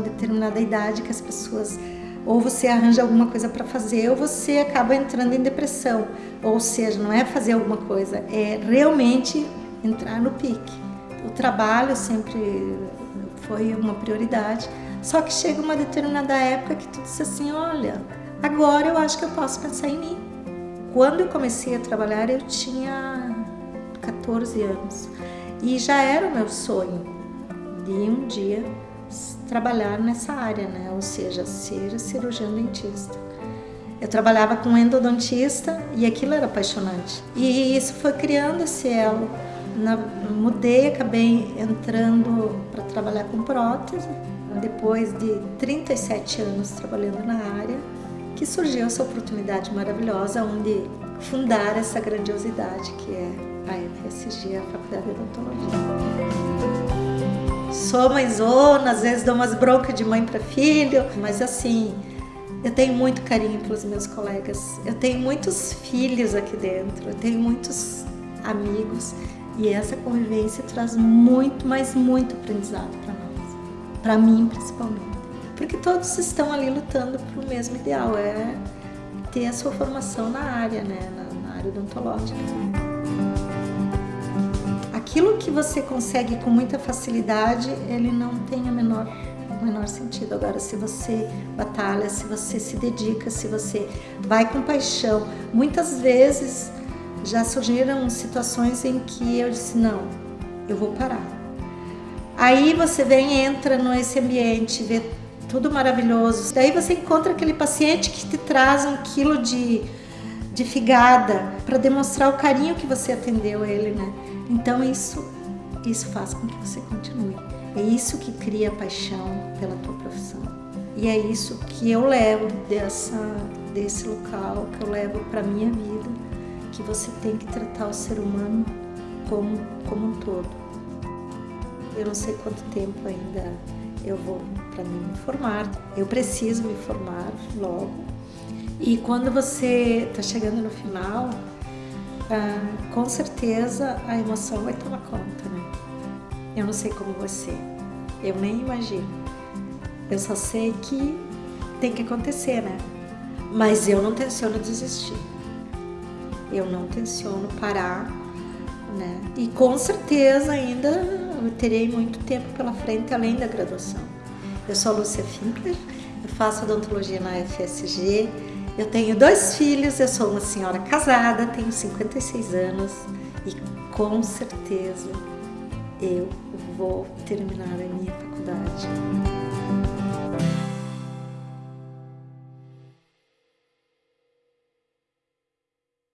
determinada idade que as pessoas ou você arranja alguma coisa para fazer ou você acaba entrando em depressão. Ou seja, não é fazer alguma coisa, é realmente entrar no pique. O trabalho sempre foi uma prioridade, só que chega uma determinada época que tu diz assim, olha, agora eu acho que eu posso pensar em mim. Quando eu comecei a trabalhar, eu tinha 14 anos e já era o meu sonho de um dia trabalhar nessa área, né? ou seja, ser cirurgião dentista. Eu trabalhava com endodontista e aquilo era apaixonante. E isso foi criando esse elo. Na, mudei, acabei entrando para trabalhar com prótese. Depois de 37 anos trabalhando na área, que surgiu essa oportunidade maravilhosa onde fundar essa grandiosidade que é a FSG, a Faculdade de Odontologia sou mãezona, às vezes dou umas broncas de mãe para filho, mas assim, eu tenho muito carinho pelos meus colegas. Eu tenho muitos filhos aqui dentro, eu tenho muitos amigos e essa convivência traz muito, mas muito aprendizado para nós, para mim principalmente. Porque todos estão ali lutando para o mesmo ideal, é ter a sua formação na área, né, na, na área odontológica aquilo que você consegue com muita facilidade, ele não tem a menor, o menor sentido. Agora, se você batalha, se você se dedica, se você vai com paixão, muitas vezes já surgiram situações em que eu disse, não, eu vou parar. Aí você vem, entra nesse ambiente, vê tudo maravilhoso. Daí você encontra aquele paciente que te traz um quilo de, de figada para demonstrar o carinho que você atendeu ele, né? Então isso, isso faz com que você continue. É isso que cria paixão pela tua profissão. E é isso que eu levo dessa, desse local, que eu levo para minha vida, que você tem que tratar o ser humano como, como um todo. Eu não sei quanto tempo ainda eu vou para me formar. Eu preciso me formar logo. E quando você está chegando no final, ah, com certeza a emoção vai tomar conta, né? Eu não sei como você, eu nem imagino. Eu só sei que tem que acontecer, né? Mas eu não tenciono desistir. Eu não tenciono parar, né? E com certeza ainda eu terei muito tempo pela frente além da graduação. Eu sou a Lúcia Finkler, eu faço odontologia na FSG, eu tenho dois filhos, eu sou uma senhora casada, tenho 56 anos e com certeza eu vou terminar a minha faculdade.